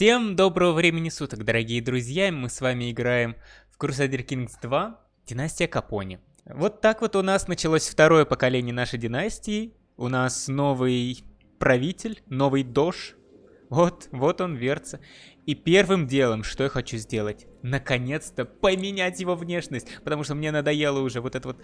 Всем доброго времени суток, дорогие друзья! Мы с вами играем в Crusader Kings 2 Династия Капони. Вот так вот у нас началось второе поколение нашей династии. У нас новый правитель, новый дож. Вот, вот он верца. И первым делом, что я хочу сделать, наконец-то поменять его внешность, потому что мне надоело уже вот это вот,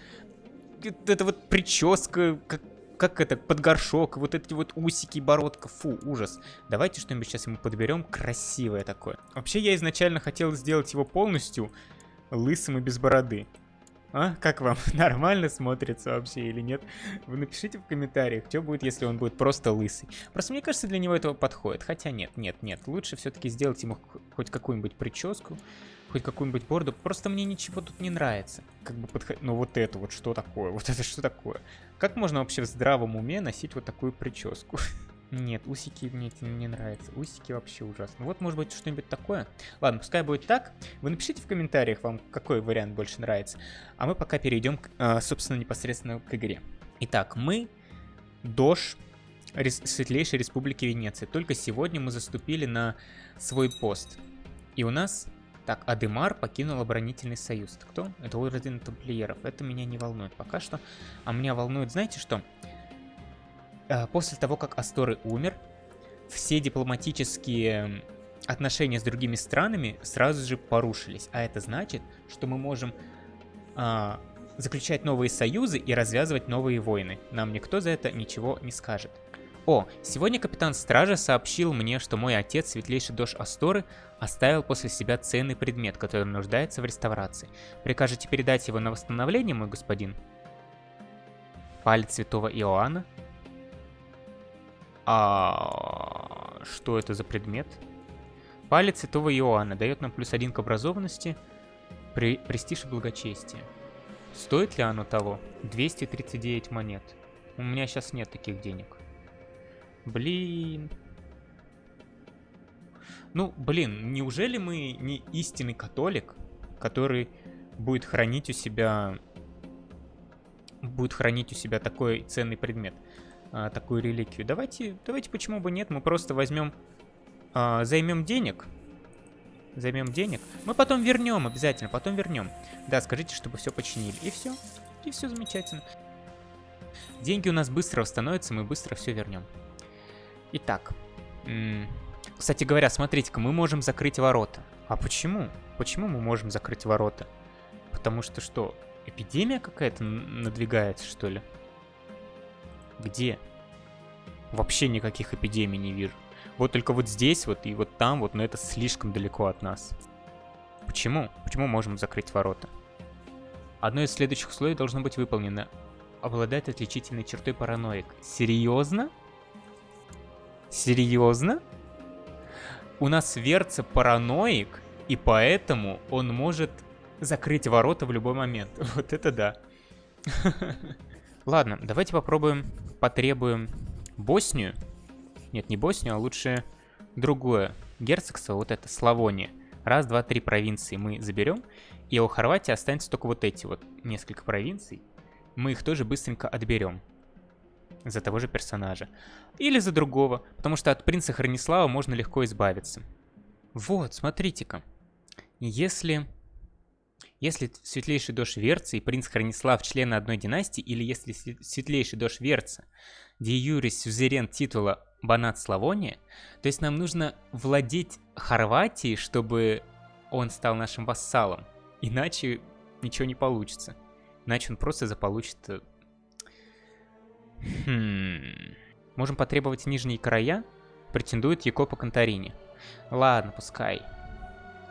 это вот прическа, как как это, под горшок, вот эти вот усики, бородка, фу, ужас. Давайте что-нибудь сейчас ему подберем красивое такое. Вообще, я изначально хотел сделать его полностью лысым и без бороды. А, как вам? Нормально смотрится вообще или нет? Вы напишите в комментариях, что будет, если он будет просто лысый. Просто мне кажется, для него этого подходит. Хотя нет, нет, нет. Лучше все-таки сделать ему хоть какую-нибудь прическу хоть какую-нибудь борду. Просто мне ничего тут не нравится. Как бы подходить... Ну вот это вот что такое? Вот это что такое? Как можно вообще в здравом уме носить вот такую прическу? Нет, усики мне не нравятся. Усики вообще ужасно. Вот, может быть, что-нибудь такое? Ладно, пускай будет так. Вы напишите в комментариях, вам какой вариант больше нравится. А мы пока перейдем, а, собственно, непосредственно к игре. Итак, мы Дож Рес Светлейшей Республики Венеция. Только сегодня мы заступили на свой пост. И у нас так, Адемар покинул оборонительный союз. Это кто? Это орден тамплиеров. Это меня не волнует пока что. А меня волнует, знаете что? Э, после того, как Асторы умер, все дипломатические отношения с другими странами сразу же порушились. А это значит, что мы можем а, заключать новые союзы и развязывать новые войны. Нам никто за это ничего не скажет. О, сегодня капитан стража сообщил мне, что мой отец, светлейший дож Асторы, оставил после себя ценный предмет, который нуждается в реставрации. Прикажете передать его на восстановление, мой господин? Палец святого Иоанна? А что это за предмет? Палец святого Иоанна дает нам плюс один к образованности, при... престиж и благочестие. Стоит ли оно того? 239 монет. У меня сейчас нет таких денег. Блин. Ну, блин, неужели мы не истинный католик, который будет хранить у себя... Будет хранить у себя такой ценный предмет, а, такую реликвию. Давайте, давайте, почему бы нет, мы просто возьмем, а, займем денег, займем денег. Мы потом вернем, обязательно, потом вернем. Да, скажите, чтобы все починили. И все. И все замечательно. Деньги у нас быстро восстановятся, мы быстро все вернем. Итак. Кстати говоря, смотрите-ка, мы можем закрыть ворота. А почему? Почему мы можем закрыть ворота? Потому что что, эпидемия какая-то надвигается, что ли? Где? Вообще никаких эпидемий не вижу. Вот только вот здесь вот и вот там вот, но это слишком далеко от нас. Почему? Почему можем закрыть ворота? Одно из следующих условий должно быть выполнено. Обладает отличительной чертой параноик. Серьезно? Серьезно? У нас Верца параноик, и поэтому он может закрыть ворота в любой момент. Вот это да. Ладно, давайте попробуем, потребуем Боснию. Нет, не Боснию, а лучше другое. Герцогство, вот это, Славония. Раз, два, три провинции мы заберем. И у Хорватии останется только вот эти вот несколько провинций. Мы их тоже быстренько отберем за того же персонажа. Или за другого, потому что от принца Хронислава можно легко избавиться. Вот, смотрите-ка. Если... Если светлейший дождь Верца и принц Хронислав члены одной династии, или если светлейший дождь Верца де юрис сюзерен титула Банат Славония, то есть нам нужно владеть Хорватией, чтобы он стал нашим вассалом. Иначе ничего не получится. Иначе он просто заполучит э, Хм... Можем потребовать нижние края? Претендует Якопа Конторини. Ладно, пускай.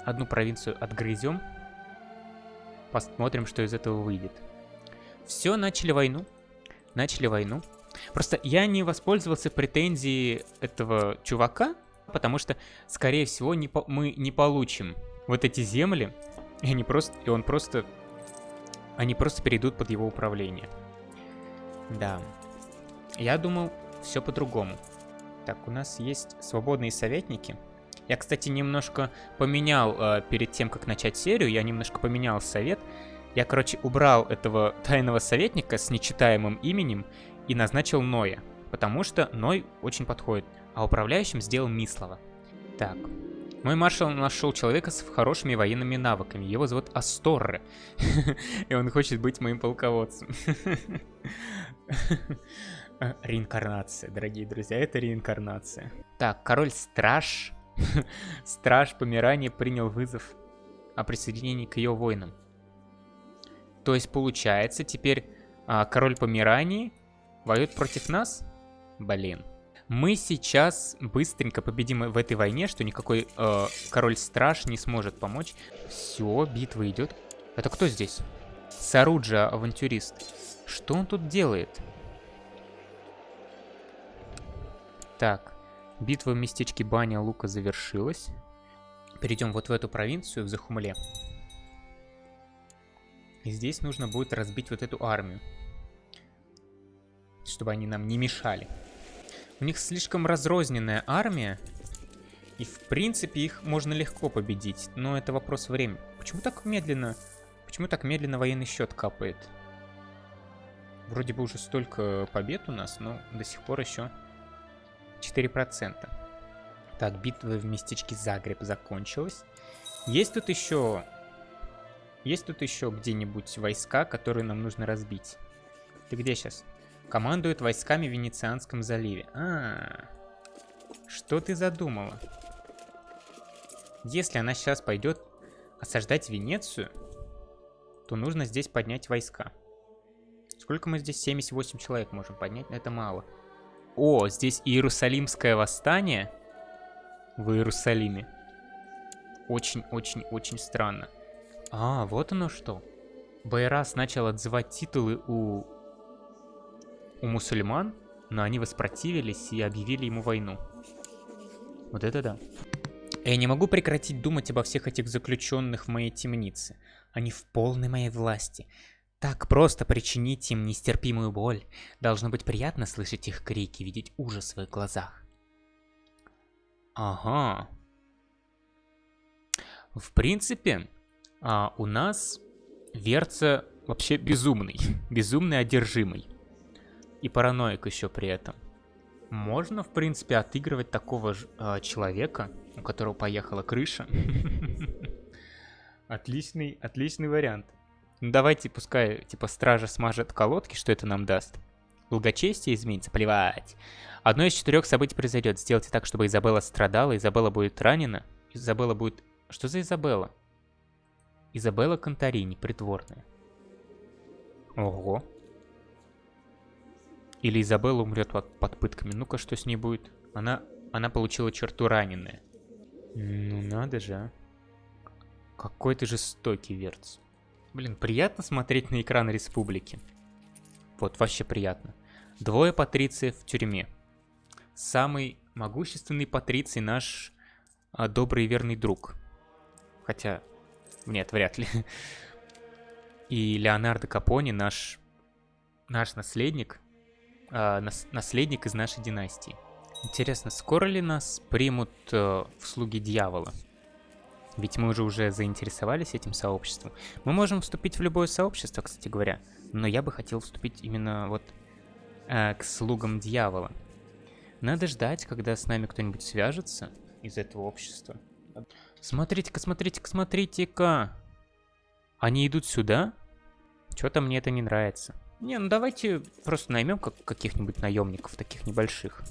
Одну провинцию отгрызем. Посмотрим, что из этого выйдет. Все, начали войну. Начали войну. Просто я не воспользовался претензией этого чувака, потому что, скорее всего, не по мы не получим вот эти земли, и, они просто, и он просто... Они просто перейдут под его управление. Да. Я думал, все по-другому. Так, у нас есть свободные советники. Я, кстати, немножко поменял э, перед тем, как начать серию, я немножко поменял совет. Я, короче, убрал этого тайного советника с нечитаемым именем и назначил Ноя, потому что Ной очень подходит, а управляющим сделал Мислова. Так, Мой маршал нашел человека с хорошими военными навыками. Его зовут Асторре. И он хочет быть моим полководцем. Реинкарнация, дорогие друзья, это реинкарнация. Так, король-страж. Страж Померания принял вызов о присоединении к ее воинам. То есть, получается, теперь а, король Померании воюет против нас? Блин. Мы сейчас быстренько победим в этой войне, что никакой э, король-страж не сможет помочь. Все, битва идет. Это кто здесь? Саруджа, авантюрист. Что он тут делает? Так, битва в местечке Баня Лука завершилась. Перейдем вот в эту провинцию, в Захумле. И здесь нужно будет разбить вот эту армию. Чтобы они нам не мешали. У них слишком разрозненная армия. И в принципе их можно легко победить. Но это вопрос времени. Почему так медленно... Почему так медленно военный счет капает? Вроде бы уже столько побед у нас, но до сих пор еще 4%. Так, битва в местечке Загреб закончилась. Есть тут еще... Есть тут еще где-нибудь войска, которые нам нужно разбить? Ты где сейчас? Командует войсками в Венецианском заливе. А, -а, а, что ты задумала? Если она сейчас пойдет осаждать Венецию, то нужно здесь поднять войска. Сколько мы здесь? 78 человек можем поднять, это мало. О, здесь Иерусалимское восстание в Иерусалиме. Очень-очень-очень странно. А, вот оно что. Байрас начал отзывать титулы у... у мусульман, но они воспротивились и объявили ему войну. Вот это да. Я не могу прекратить думать обо всех этих заключенных в моей темнице. Они в полной моей власти. Так просто причинить им нестерпимую боль. Должно быть приятно слышать их крики, видеть ужас в их глазах. Ага. В принципе, а, у нас Верца вообще безумный. Безумный одержимый. И параноик еще при этом. Можно, в принципе, отыгрывать такого же э, человека, у которого поехала крыша. Отличный, отличный вариант. Ну давайте, пускай, типа, стража смажет колодки, что это нам даст. Благочестие изменится, плевать. Одно из четырех событий произойдет. Сделайте так, чтобы Изабелла страдала, Изабелла будет ранена. Изабелла будет... Что за Изабелла? Изабелла Конторини, притворная. Ого. Или Изабелла умрет под, под пытками. Ну-ка, что с ней будет? Она, она получила черту раненая. Ну надо же, а. Какой ты жестокий, Верц. Блин, приятно смотреть на экран республики. Вот, вообще приятно. Двое патрициев в тюрьме. Самый могущественный патриций наш а, добрый и верный друг. Хотя, нет, вряд ли. И Леонардо Капони наш, наш наследник, а, нас, наследник из нашей династии. Интересно, скоро ли нас примут а, в слуги дьявола? Ведь мы уже уже заинтересовались этим сообществом. Мы можем вступить в любое сообщество, кстати говоря. Но я бы хотел вступить именно вот э, к слугам дьявола. Надо ждать, когда с нами кто-нибудь свяжется из этого общества. Смотрите-ка, смотрите-ка, смотрите-ка. Они идут сюда? Что-то мне это не нравится. Не, ну давайте просто наймем как каких-нибудь наемников, таких небольших.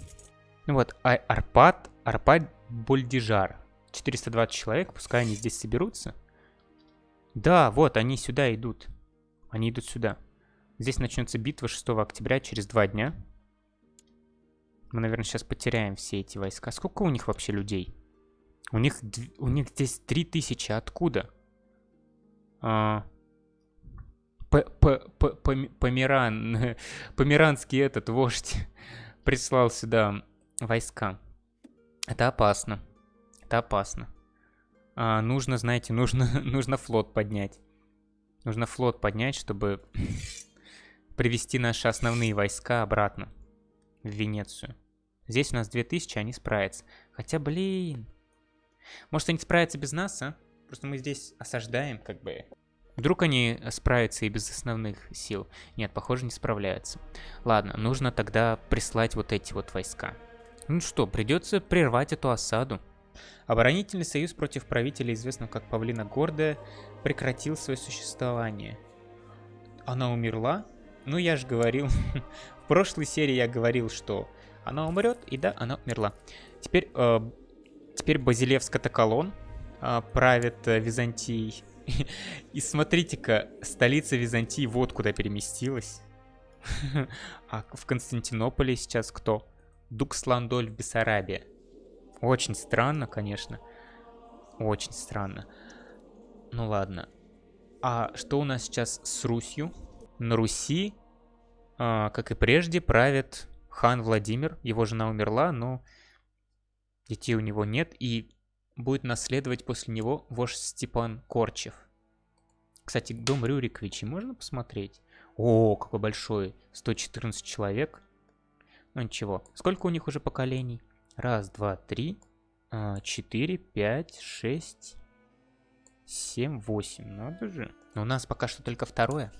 Ну вот, а Арпад, Арпад Больдижар. 420 человек, пускай они здесь соберутся. Да, вот, они сюда идут. Они идут сюда. Здесь начнется битва 6 октября, через два дня. Мы, наверное, сейчас потеряем все эти войска. Сколько у них вообще людей? У них, у них здесь 3000. Откуда? А... Померан, померанский этот вождь прислал сюда войска. Это опасно. Это опасно. А, нужно, знаете, нужно, нужно флот поднять. Нужно флот поднять, чтобы привести наши основные войска обратно в Венецию. Здесь у нас 2000, они справятся. Хотя, блин. Может, они справятся без нас, а? Просто мы здесь осаждаем, как бы. Вдруг они справятся и без основных сил. Нет, похоже, не справляются. Ладно, нужно тогда прислать вот эти вот войска. Ну что, придется прервать эту осаду. Оборонительный союз против правителя, известного как Павлина Гордая, прекратил свое существование. Она умерла? Ну, я же говорил. В прошлой серии я говорил, что она умрет, и да, она умерла. Теперь, э, теперь Базилевско-Токолон э, правит э, Византией. И смотрите-ка, столица Византии вот куда переместилась. А в Константинополе сейчас кто? Дуксландоль в Бессарабии. Очень странно, конечно. Очень странно. Ну ладно. А что у нас сейчас с Русью? На Руси, а, как и прежде, правит хан Владимир. Его жена умерла, но детей у него нет. И будет наследовать после него вождь Степан Корчев. Кстати, дом Рюриковичей можно посмотреть? О, какой большой. 114 человек. Ну ничего. Сколько у них уже поколений? Раз, два, три, а, четыре, пять, шесть, семь, восемь. Надо же. Но у нас пока что только второе.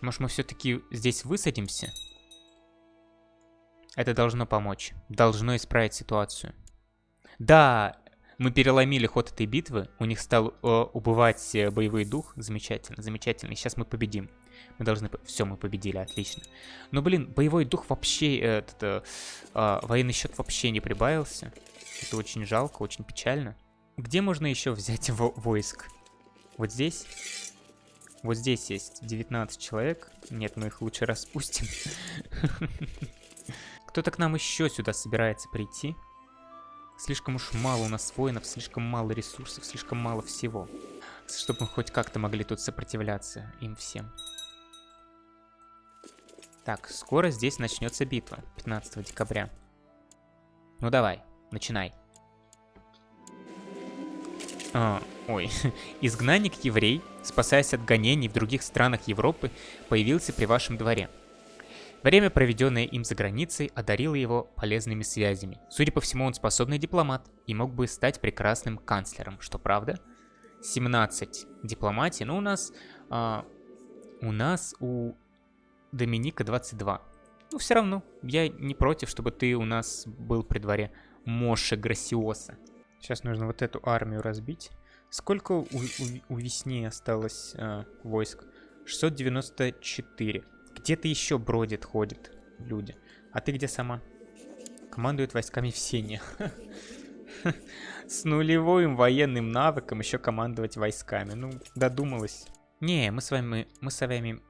Может, мы все-таки здесь высадимся? Это должно помочь. Должно исправить ситуацию. Да, мы переломили ход этой битвы. У них стал э, убывать э, боевой дух. Замечательно, замечательно. И сейчас мы победим. Мы должны... Все, мы победили, отлично. Но, блин, боевой дух вообще... Этот, э, э, военный счет вообще не прибавился. Это очень жалко, очень печально. Где можно еще взять во войск? Вот здесь? Вот здесь есть 19 человек. Нет, мы их лучше распустим. Кто-то к нам еще сюда собирается прийти. Слишком уж мало у нас воинов, слишком мало ресурсов, слишком мало всего. Чтобы мы хоть как-то могли тут сопротивляться им всем. Так, скоро здесь начнется битва, 15 декабря. Ну давай, начинай. А, ой. Изгнанник-еврей, спасаясь от гонений в других странах Европы, появился при вашем дворе. Время, проведенное им за границей, одарило его полезными связями. Судя по всему, он способный дипломат и мог бы стать прекрасным канцлером, что правда? 17 дипломатии, но у нас... А, у нас у Доминика 22. Ну, все равно, я не против, чтобы ты у нас был при дворе Моше Грасиоса. Сейчас нужно вот эту армию разбить. Сколько у, у, у Весни осталось э, войск? 694. Где-то еще бродит, ходит люди. А ты где сама? Командует войсками в Сене. С нулевым военным навыком еще командовать войсками. Ну, додумалась. Не, мы с вами, мы с вами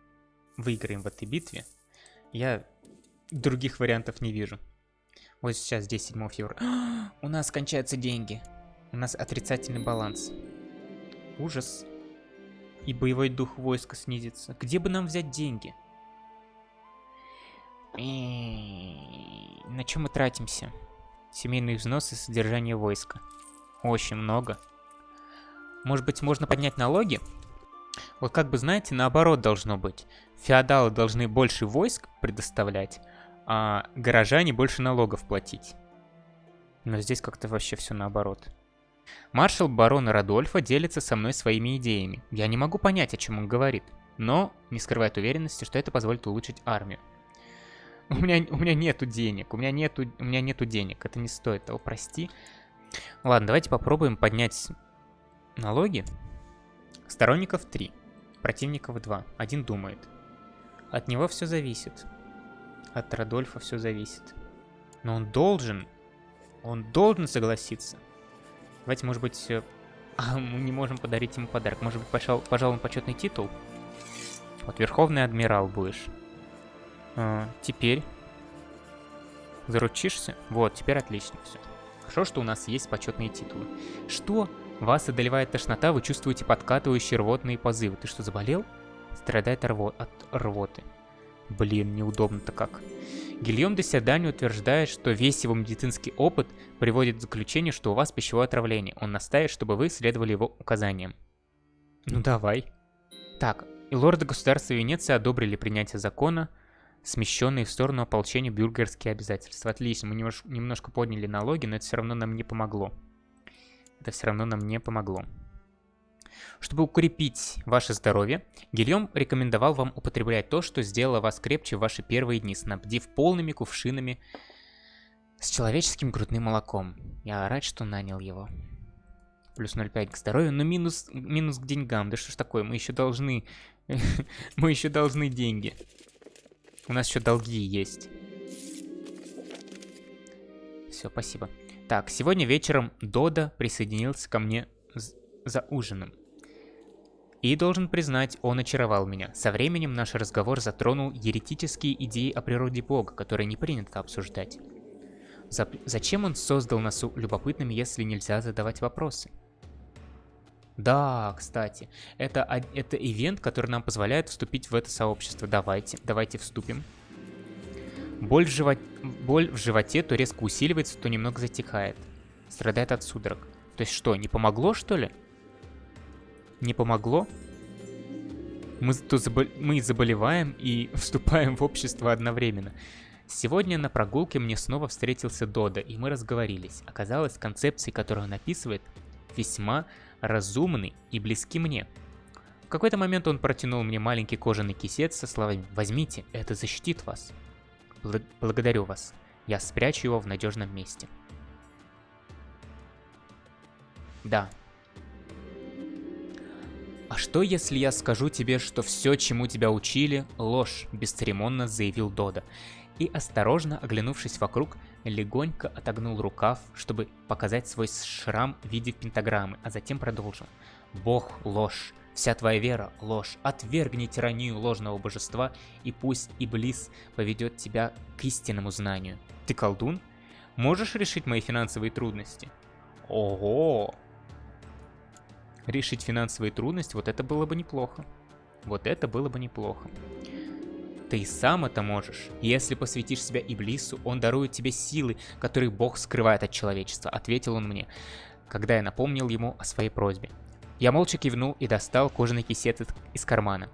выиграем в этой битве. Я других вариантов не вижу. Вот сейчас здесь 7 февраля. У нас кончаются деньги. У нас отрицательный баланс. Ужас. И боевой дух войска снизится. Где бы нам взять деньги? На чем мы тратимся? Семейные взносы, содержание войска. Очень много. Может быть, можно поднять налоги? Вот как бы, знаете, наоборот должно быть. Феодалы должны больше войск предоставлять, а горожане больше налогов платить. Но здесь как-то вообще все наоборот. Маршал барона Радольфа делится со мной своими идеями. Я не могу понять, о чем он говорит, но не скрывает уверенности, что это позволит улучшить армию. У меня, у меня нету денег, у меня нету, у меня нету денег, это не стоит того, прости. Ладно, давайте попробуем поднять налоги. Сторонников 3, противников 2, один думает. От него все зависит. От Радольфа все зависит. Но он должен, он должен согласиться. Давайте, может быть, э, а, мы не можем подарить ему подарок. Может быть, пожал, пожалуй, почетный титул? Вот, Верховный Адмирал будешь. А, теперь. Заручишься? Вот, теперь отлично все. Хорошо, что у нас есть почетные титулы. Что? Вас одолевает тошнота, вы чувствуете подкатывающие рвотные позывы. Ты что, заболел? Страдает рво от рвоты. Блин, неудобно-то как. Гильем де Седани утверждает, что весь его медицинский опыт приводит к заключению, что у вас пищевое отравление. Он настаивает, чтобы вы следовали его указаниям. Ну давай. Так, и лорды государства Венеции одобрили принятие закона, смещенные в сторону ополчения бюргерские обязательства. Отлично, мы немножко подняли налоги, но это все равно нам не помогло. Это все равно нам не помогло. Чтобы укрепить ваше здоровье, Гильем рекомендовал вам употреблять то, что сделало вас крепче в ваши первые дни, снабдив полными кувшинами С человеческим грудным молоком. Я рад, что нанял его. Плюс 0,5 к здоровью, но минус, минус к деньгам. Да что ж такое, мы еще должны... мы еще должны деньги. У нас еще долги есть. Все, спасибо. Так, сегодня вечером Дода присоединился ко мне за ужином. И должен признать, он очаровал меня. Со временем наш разговор затронул еретические идеи о природе Бога, которые не принято обсуждать. За зачем он создал нас любопытными, если нельзя задавать вопросы? Да, кстати, это, это ивент, который нам позволяет вступить в это сообщество. Давайте, давайте вступим. Боль в, живот... Боль в животе то резко усиливается, то немного затихает. Страдает от судорог. То есть что, не помогло, что ли? Не помогло? Мы, то забол... Мы заболеваем и вступаем в общество одновременно. Сегодня на прогулке мне снова встретился Дода, и мы разговорились. Оказалось, концепции, которые он описывает, весьма разумны и близки мне. В какой-то момент он протянул мне маленький кожаный кисет со словами «Возьмите, это защитит вас». Бл благодарю вас. Я спрячу его в надежном месте. Да. А что если я скажу тебе, что все, чему тебя учили, ложь, бесцеремонно заявил Дода. И осторожно, оглянувшись вокруг, легонько отогнул рукав, чтобы показать свой шрам в виде пентаграммы, а затем продолжил. Бог – ложь, Вся твоя вера – ложь. Отвергни тиранию ложного божества, и пусть Иблис поведет тебя к истинному знанию. Ты колдун? Можешь решить мои финансовые трудности? Ого! Решить финансовые трудности, вот это было бы неплохо. Вот это было бы неплохо. Ты сам это можешь. Если посвятишь себя Иблису, он дарует тебе силы, которые Бог скрывает от человечества, ответил он мне, когда я напомнил ему о своей просьбе. Я молча кивнул и достал кожаный кисет из кармана.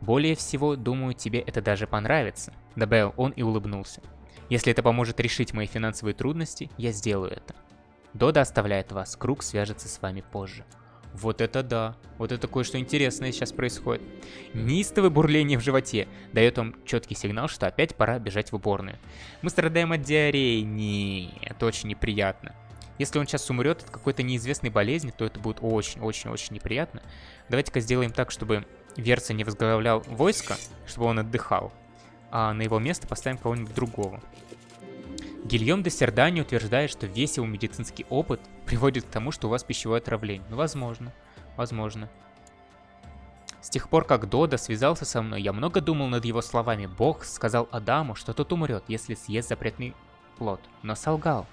«Более всего, думаю, тебе это даже понравится», — добавил он и улыбнулся. «Если это поможет решить мои финансовые трудности, я сделаю это. Дода оставляет вас, круг свяжется с вами позже». Вот это да. Вот это кое-что интересное сейчас происходит. Неистовое бурление в животе дает вам четкий сигнал, что опять пора бежать в уборную. Мы страдаем от диареи. Не, это очень неприятно. Если он сейчас умрет от какой-то неизвестной болезни, то это будет очень-очень-очень неприятно. Давайте-ка сделаем так, чтобы Верца не возглавлял войско, чтобы он отдыхал, а на его место поставим кого-нибудь другого. Гильем де Сердани утверждает, что весь его медицинский опыт приводит к тому, что у вас пищевое отравление. Ну, возможно, возможно. С тех пор, как Дода связался со мной, я много думал над его словами. Бог сказал Адаму, что тот умрет, если съест запретный плод, но солгал.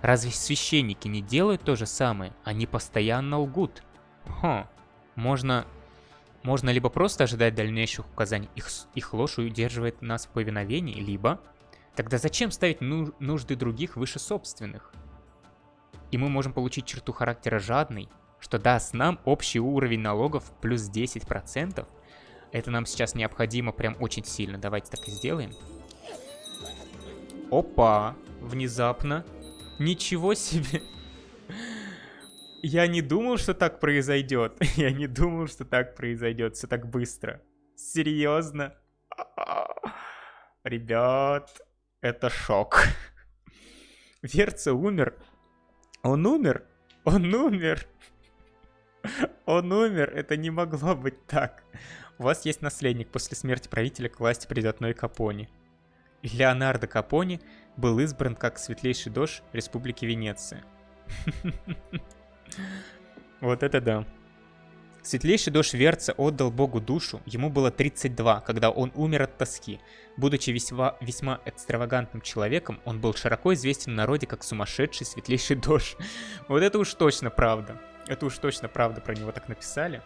Разве священники не делают то же самое? Они постоянно лгут. Хо, можно... Можно либо просто ожидать дальнейших указаний, их, их ложь удерживает нас в повиновении, либо... Тогда зачем ставить ну, нужды других выше собственных? И мы можем получить черту характера жадный, что даст нам общий уровень налогов плюс 10%. Это нам сейчас необходимо прям очень сильно. Давайте так и сделаем. Опа! Внезапно Ничего себе. Я не думал, что так произойдет. Я не думал, что так произойдет. Все так быстро. Серьезно? Ребят, это шок. Верца умер. Он умер? Он умер. Он умер. Это не могло быть так. У вас есть наследник. После смерти правителя к власти придет Ной Капони. Леонардо Капони был избран как светлейший дождь Республики Венеция. Вот это да. Светлейший дождь Верца отдал богу душу, ему было 32, когда он умер от тоски. Будучи весьма, весьма экстравагантным человеком, он был широко известен в народе как сумасшедший светлейший дождь. Вот это уж точно правда. Это уж точно правда про него так написали.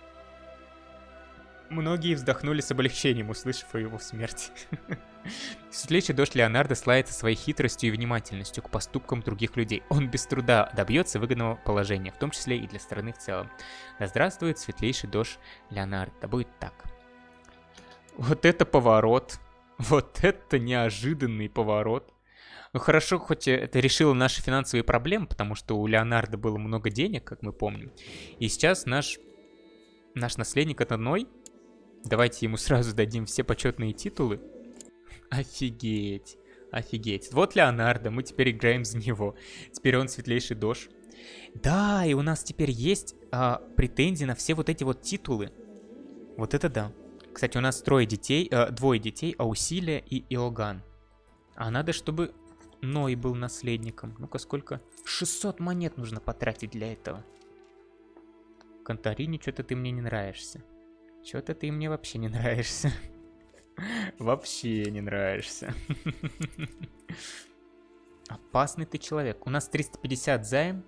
Многие вздохнули с облегчением, услышав о его смерти. Светлейший дождь Леонардо славится своей хитростью и внимательностью к поступкам других людей. Он без труда добьется выгодного положения, в том числе и для страны в целом. Да здравствует светлейший дождь Леонардо. Да будет так. Вот это поворот. Вот это неожиданный поворот. Ну хорошо, хоть это решило наши финансовые проблемы, потому что у Леонардо было много денег, как мы помним. И сейчас наш, наш наследник это Ной, Давайте ему сразу дадим все почетные титулы. Офигеть. Офигеть. Вот Леонардо, мы теперь играем за него. Теперь он светлейший дож. Да, и у нас теперь есть а, претензии на все вот эти вот титулы. Вот это да. Кстати, у нас трое детей, э, двое детей, Аусилия и Иоганн. А надо, чтобы Ной был наследником. Ну-ка, сколько? 600 монет нужно потратить для этого. Конторини, что-то ты мне не нравишься. Что-то ты мне вообще не нравишься. Вообще не нравишься. Опасный ты человек. У нас 350 займ.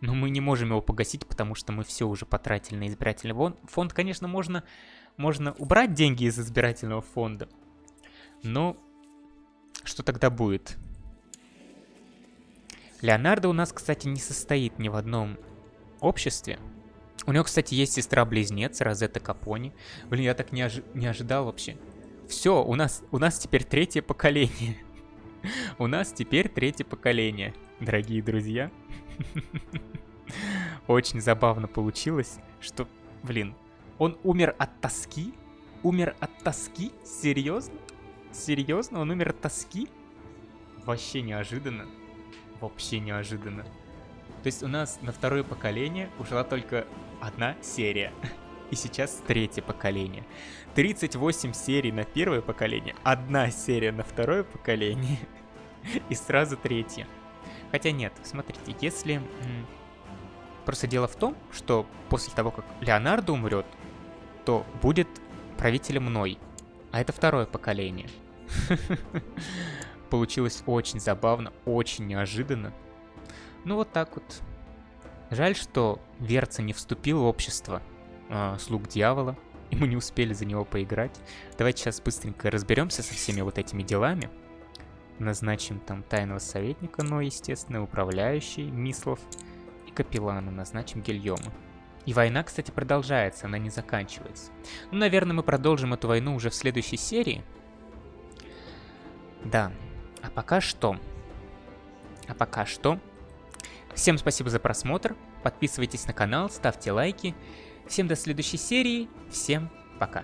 Но мы не можем его погасить, потому что мы все уже потратили на избирательный фонд. Конечно, можно, можно убрать деньги из избирательного фонда. Но что тогда будет? Леонардо у нас, кстати, не состоит ни в одном обществе. У него, кстати, есть сестра-близнец, Розетта Капони. Блин, я так не, ожи не ожидал вообще. Все, у нас, у нас теперь третье поколение. У нас теперь третье поколение, дорогие друзья. Очень забавно получилось, что, блин, он умер от тоски? Умер от тоски? Серьезно? Серьезно? Он умер от тоски? Вообще неожиданно. Вообще неожиданно. То есть у нас на второе поколение ушла только одна серия. И сейчас третье поколение. 38 серий на первое поколение, одна серия на второе поколение и сразу третье. Хотя нет, смотрите, если... Просто дело в том, что после того, как Леонардо умрет, то будет правителем мной. А это второе поколение. Получилось очень забавно, очень неожиданно. Ну вот так вот. Жаль, что Верца не вступил в общество э, слуг дьявола, и мы не успели за него поиграть. Давайте сейчас быстренько разберемся со всеми вот этими делами. Назначим там тайного советника, но, естественно, управляющий, Мислов и капеллана. Назначим Гильома. И война, кстати, продолжается, она не заканчивается. Ну, наверное, мы продолжим эту войну уже в следующей серии. Да. А пока что... А пока что... Всем спасибо за просмотр. Подписывайтесь на канал, ставьте лайки. Всем до следующей серии. Всем пока.